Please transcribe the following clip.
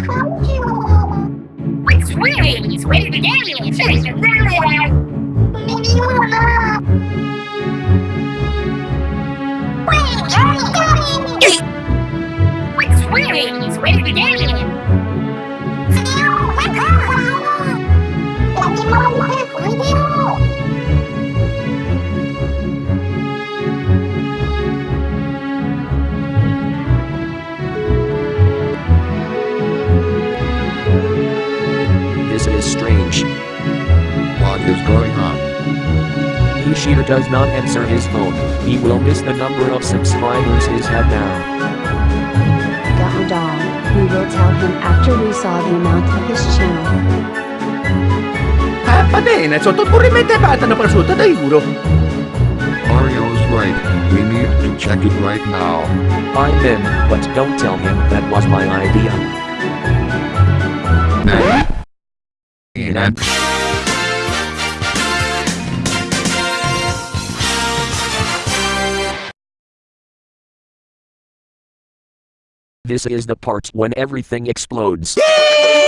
It's really it's way to get it. It's really Maybe you will know. Wait, Johnny, Johnny. It's really it's way to get it. Strange. What is going on? He sheer does not answer his phone. He will miss the number of subscribers he's had now. Gahodal, we will tell him after we saw the amount of his channel. Ah, va bene, sotto pure mette patana prosciutta da Euro. Mario's right. We need to check it right now. I'm in, but don't tell him that was my idea. This is the part when everything explodes. Yay!